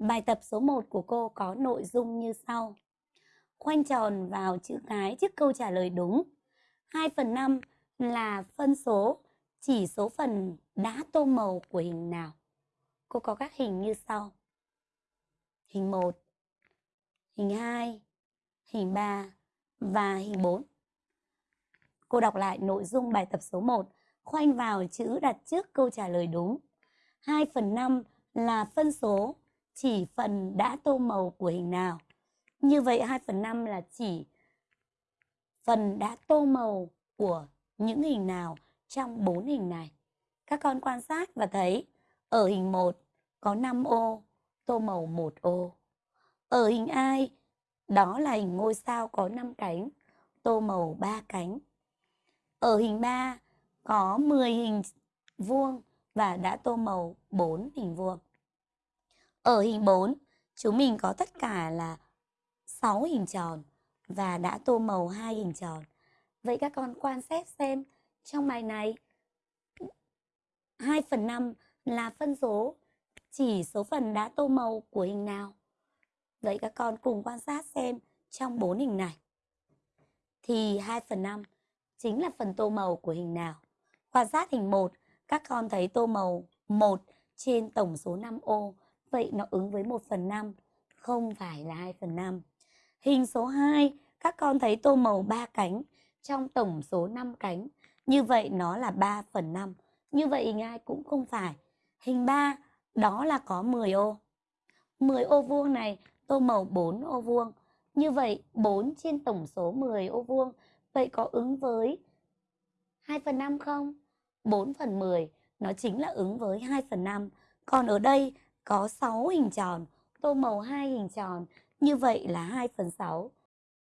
Bài tập số 1 của cô có nội dung như sau. Khoanh tròn vào chữ cái trước câu trả lời đúng. 2 phần 5 là phân số chỉ số phần đá tô màu của hình nào? Cô có các hình như sau. Hình 1, hình 2, hình 3 và hình 4. Cô đọc lại nội dung bài tập số 1, khoanh vào chữ đặt trước câu trả lời đúng. 2 phần 5 là phân số chỉ phần đã tô màu của hình nào. Như vậy 2 phần 5 là chỉ phần đã tô màu của những hình nào trong 4 hình này. Các con quan sát và thấy ở hình 1 có 5 ô, tô màu 1 ô. Ở hình ai, đó là hình ngôi sao có 5 cánh, tô màu 3 cánh. Ở hình 3 có 10 hình vuông và đã tô màu 4 hình vuông. Ở hình 4, chúng mình có tất cả là 6 hình tròn và đã tô màu hai hình tròn. Vậy các con quan sát xem trong bài này 2 phần 5 là phân số chỉ số phần đã tô màu của hình nào? Vậy các con cùng quan sát xem trong 4 hình này. Thì 2 phần 5 chính là phần tô màu của hình nào? Quan sát hình 1, các con thấy tô màu 1 trên tổng số 5 ô. Vậy nó ứng với 1 phần 5, không phải là 2 phần 5. Hình số 2, các con thấy tô màu 3 cánh trong tổng số 5 cánh. Như vậy nó là 3 phần 5. Như vậy hình 2 cũng không phải. Hình 3, đó là có 10 ô. 10 ô vuông này tô màu 4 ô vuông. Như vậy 4 trên tổng số 10 ô vuông. Vậy có ứng với 2 phần 5 không? 4 phần 10 nó chính là ứng với 2 phần 5. Còn ở đây có 6 hình tròn, tô màu hai hình tròn, như vậy là 2 phần 6.